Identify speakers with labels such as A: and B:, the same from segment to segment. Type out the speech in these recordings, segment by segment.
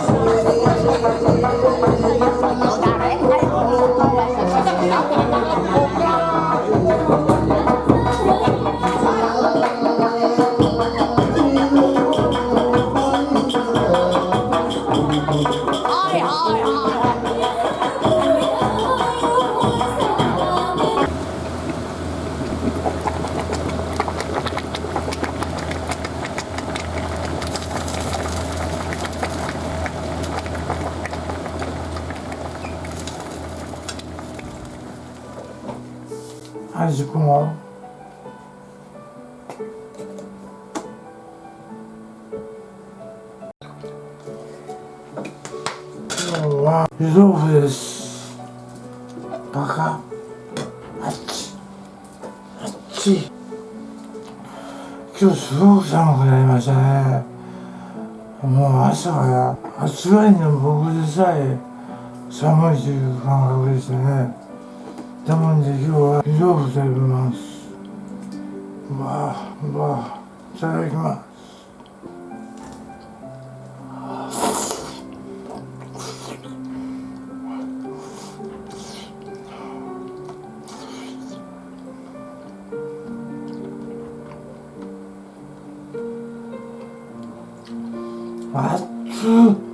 A: よろしくお願いします。今日は湯豆腐ですバカあっちあっち。今日すごく寒くなりましたね。もう朝が暑がりの僕でさえ寒いという感覚でしたね。なので今日は湯豆腐食べます。うわうわいただきます。熱っ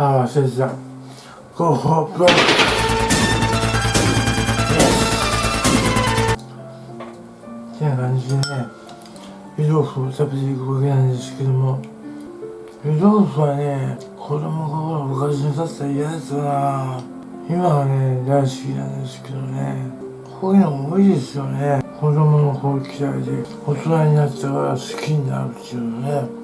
A: あ忘れてた。ごほってな感じでね湯豆腐を食べていくわけなん。ですけども湯豆腐はね子供心昔に立ったら嫌ですな今はね大好きなんですけどね。こういうの多いですよね。子供の頃嫌いで大人になってから好きになるっていうのね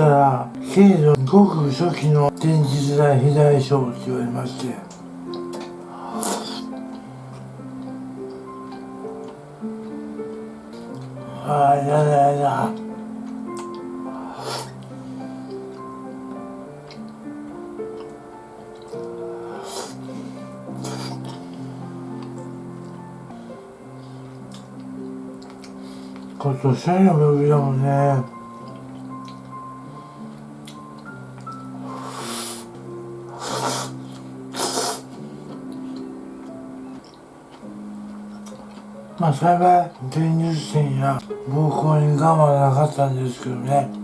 A: 病院行ったら軽度ごく初期の電磁剤肥大症って言われまして。ああやだやだ。今年の病気だもんね。まあ幸い前立腺や膀胱に我慢はなかったんですけどね。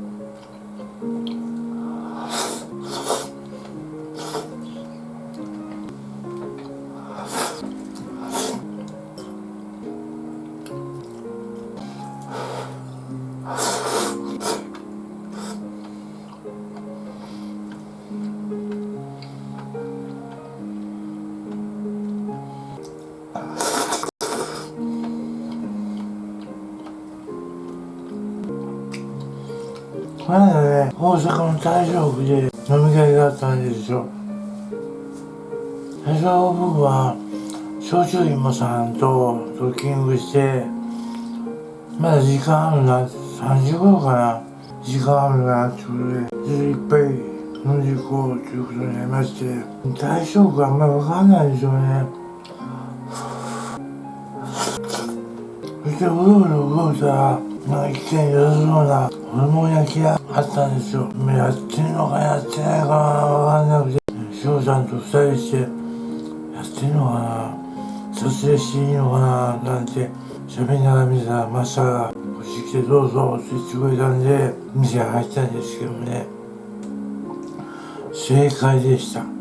A: 大正区で飲み会があったんですよ。最初僕は焼酎芋さんとドッキングしてまだ時間あるな3時頃かな。時間あるなってことでいっぱい飲んでいこうということになりまして大正区あんまりわかんないでしょうね。そしてうろうろ動いたらまあ一見良さそうなホルモン焼き屋あったんですよ。やってんのかやってないかわかんなくて翔ちゃんと二人してやってんのかな撮影していいのかななんて喋りながら見てたらマスターが「こっち来てどうぞ」って言ってくれたんで店入ったんですけどね。正解でした。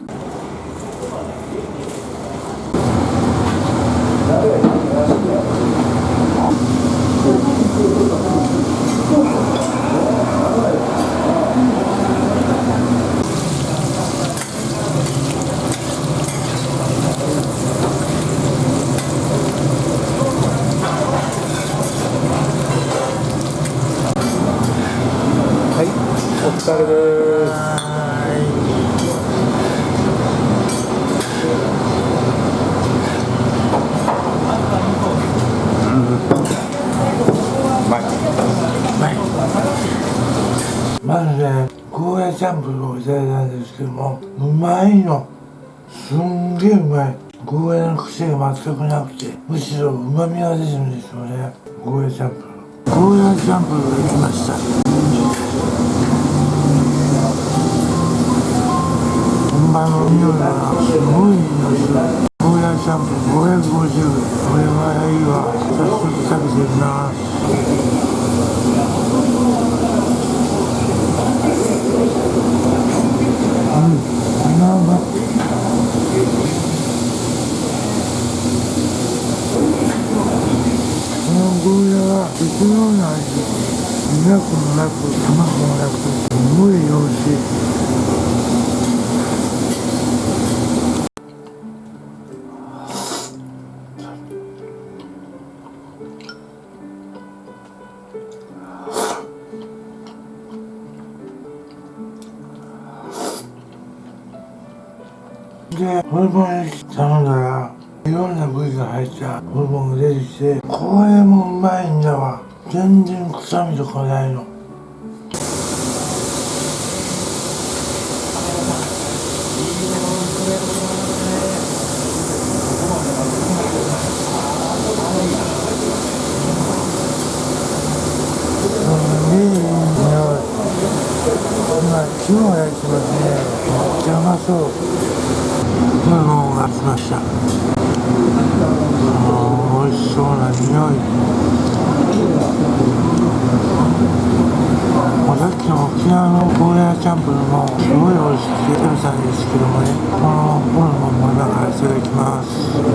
A: チャンプルをいただいたんですけどもうまいの。すんげえうまい。ゴーヤの癖が全くなくてむしろ旨味が出てるんですよね。ゴーヤチャンプルゴーヤチャンプルができました。本場の匂いがすごい匂いするゴーヤチャンプル550円。これはいいわ。早速食べてみますうんうまいゴーヤは別のような味苦くもなく甘くもなくすごい美味しいで、ホルモン頼んだらいろんな部位が入ったホルモンが出てきてこれもうまいんだわ全然臭みとかないの今日焼いてますねめっちゃうまそうホルモンが来ました美味しそうさっきの沖縄のゴーヤーチャンプルもすごい美味しくて食べたんですけどもねこのホルモンも今からいただきます。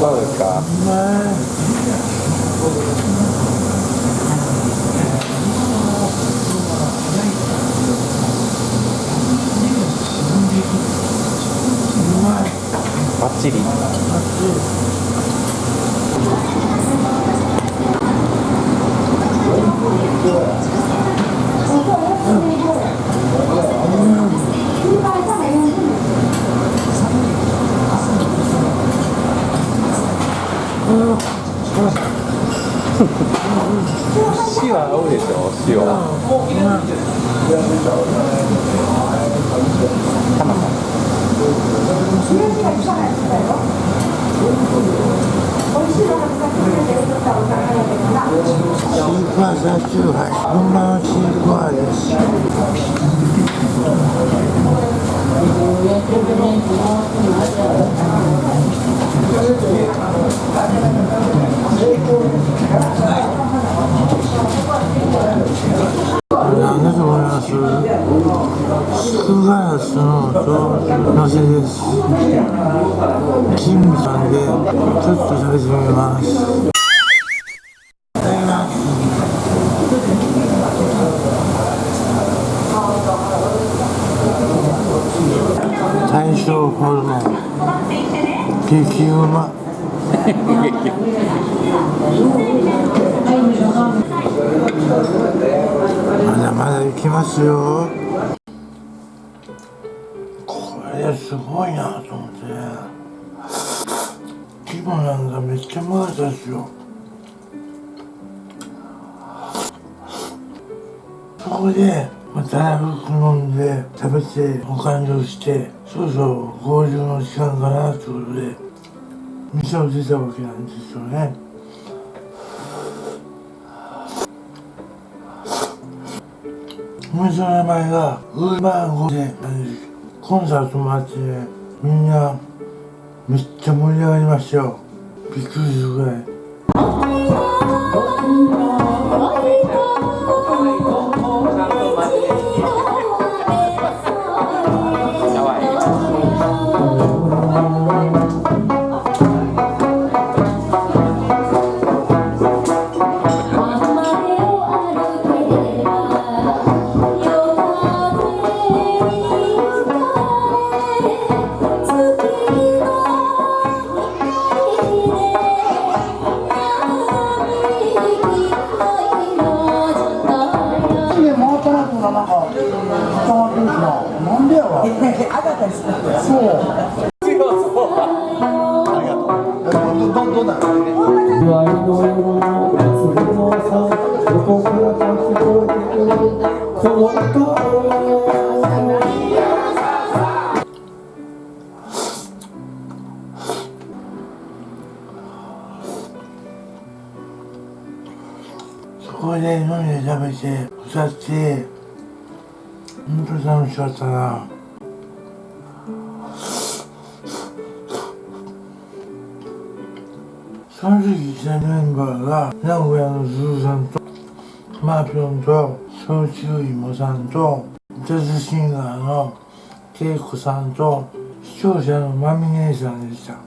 A: どうですか？
B: バッチリ塩は合うでしょ塩
A: シークワーサーチューハイ本場のシークワーですなんだと思いますスクガラスののせです金美さんでちょっと食べてみます。いただきます。大正ホルモン激うままだまだ行きます。よごいなと思って。規模なんかめっちゃうまかったですよ。そこでまたらふく飲んで食べてお勘定してそろそろ合流の時間かなということで店を出たわけなんですよね。お店の名前がウーバーゴでなんですコンサートもあってねみんなめっちゃ盛り上がりましたよ。びっくりするぐらい。3時にしたメンバーが名古屋のすずさんとマーピョンと小中いもさんとジャズシンガーのケイコさんと視聴者のまみ姉さんでした。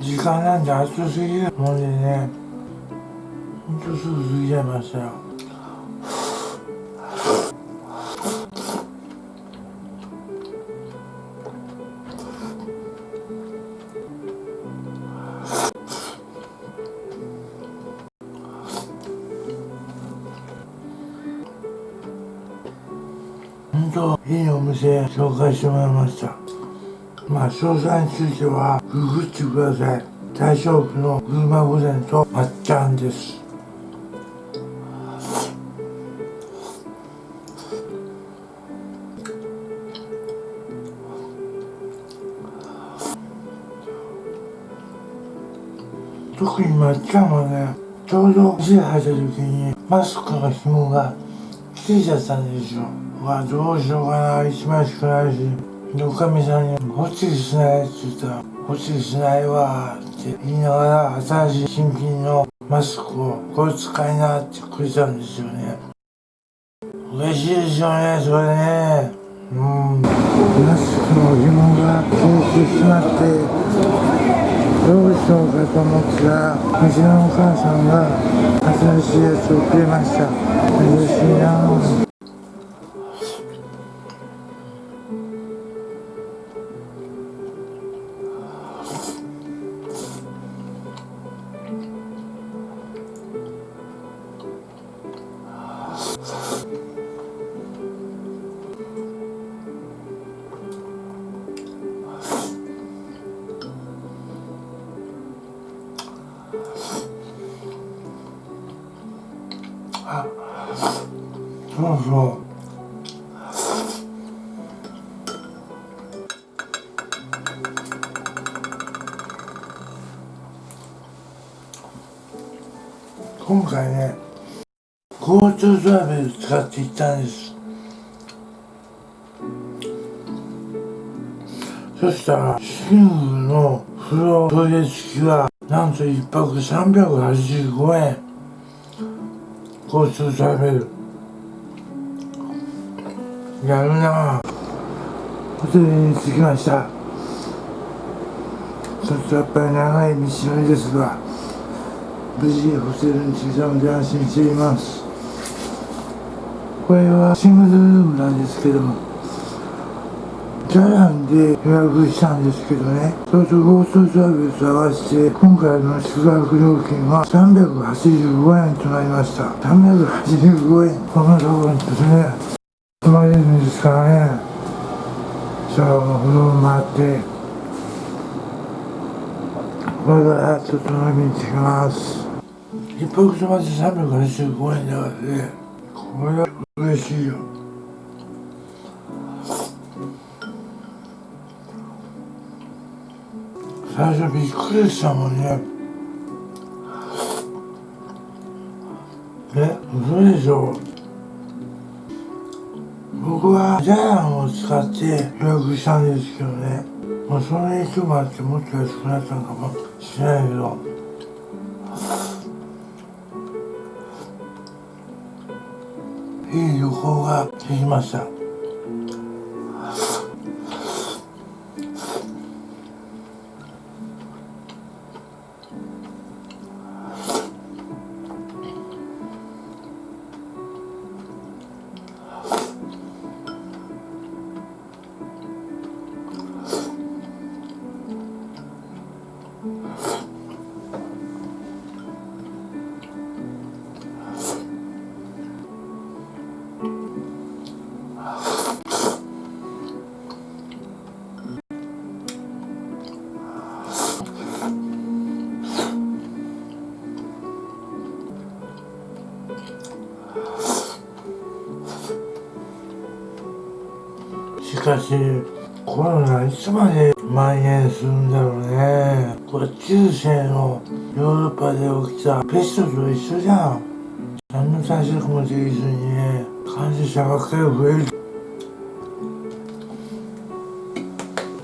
A: 時間なんて暑すぎる。もんでねほんとすぐ過ぎちゃいましたよ。本当いいお店紹介してもらいました。まあ詳細についてはググってください。大正区の群馬御膳とまっちゃんです。特にまっちゃんはねちょうど店入った時にマスクの紐が切れちゃったんですよ。うわどうしようかな。一枚しかないしでおかみさんに「ホチキしない」って言ったら「ホチキしないわ」って言いながら新しい新品のマスクをこれ使いなってくれたんですよね。嬉しいですよねそれね。うん。マスクの紐が切れてしまってどうしようかと思ったらうちのお母さんが新しいやつをくれました。嬉しいなそうそう今回ね GoTo トラベル使って行ったんです。そしたらシングルの風呂トイレ付きはなんと1泊385円。交通トラベルやるな。ホテルに着きました。ちょっとやっぱり長い道のりですが無事ホテルに着いたので安心しています。これはシングルルームなんですけども。ジャイアンで予約したんですけどね。それと GoTo トラベルと合わせて今回の宿泊料金は385円となりました。385円。こんなところにですね。泊まれるんですからね。シャワーの風呂を回って。これからちょっと飲みに行ってきます。一泊泊まって385円だからね。これは嬉しいよ。最初びっくりしたもんね。え嘘でしょ。僕はジャイアンを使って予約したんですけどね。まあその影響もあってもっと安くなったのかもしれないけど。いい旅行ができました。しかしコロナいつまで蔓延するんだろうね。これ中世のヨーロッパで起きたペストと一緒じゃん。何の対策もできずにね患者者ばっかり増える。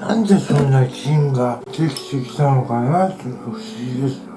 A: なんでそんな菌ができてきたのかな？って不思議です。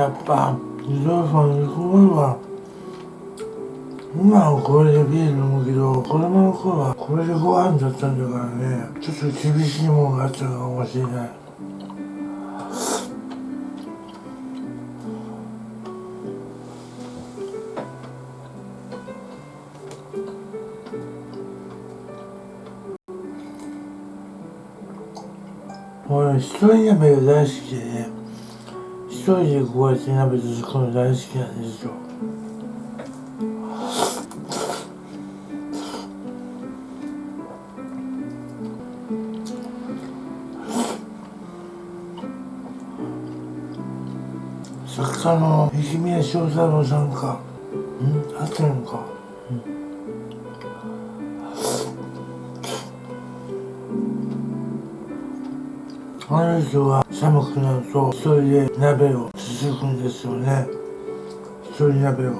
A: やっぱ自動車にすごいわ今はこれでビール飲むけど子供の頃はこれでご飯だったんだからね。ちょっと厳しいものがあったかもしれない。俺一人鍋が大好き。で人でこうやって鍋作るの大好きなんですよ。作家の石宮正太郎さんか。うん？合ってるのか、あの人は寒くなると一人で鍋をつつくんですよね。一人鍋を。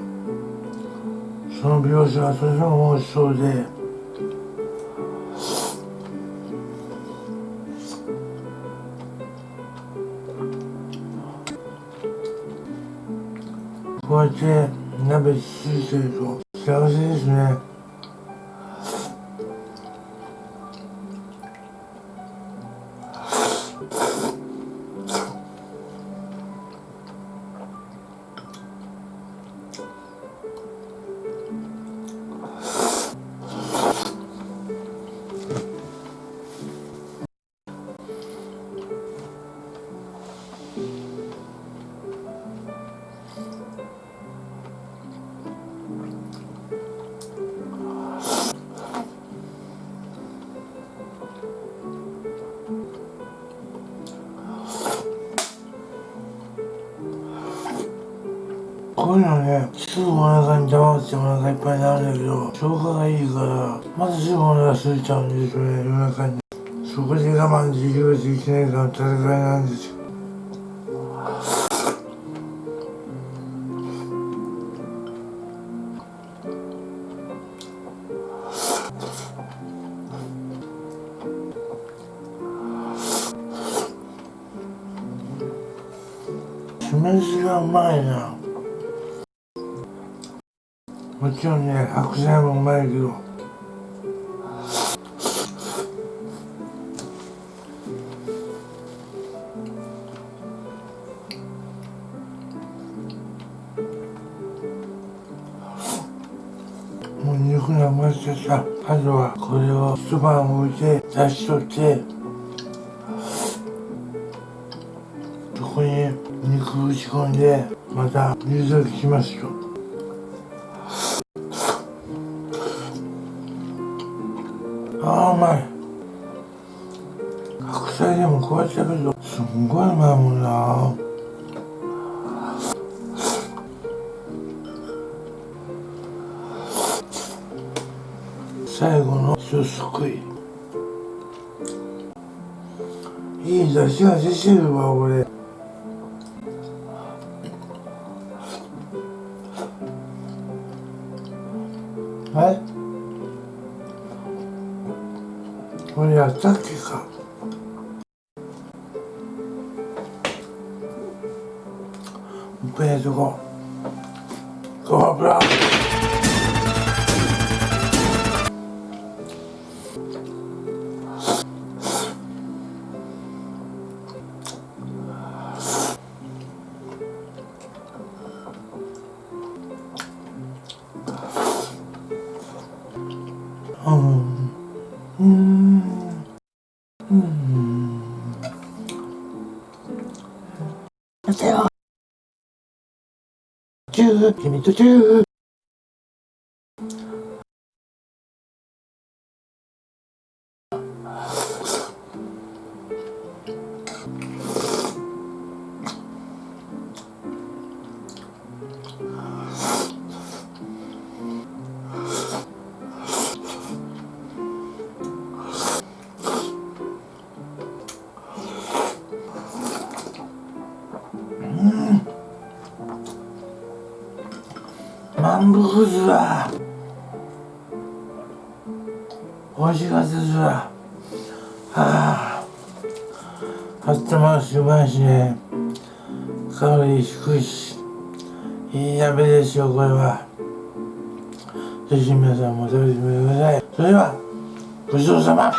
A: その描写がとても美味しそうで。こうやって鍋つついてると幸せですね。こういのね、すぐお腹に溜まってお腹いっぱいになるんだけど、消化がいいから、またすぐお腹空いちゃうんですよね、夜中に。そこで我慢できるできないかの戦いなんですよ。酢飯がうまいな。ちろんね、白菜もうまいけど。もう肉がましてさ、あとはこれを一晩置いて、出しとって、そこに肉打ち込んで、また水溶きしますよ。ああうまい白菜でもこうやって食べるとすんごいうまいもんな最後の一すくいいい出汁が出てるわ俺待。ュー、君とキュー。満腹ずわ美味しかったです。わはああったまるしうまい。しねカロリー低いしいい鍋ですよこれは。ぜひ皆さんも食べてみてください。それではごちそうさま。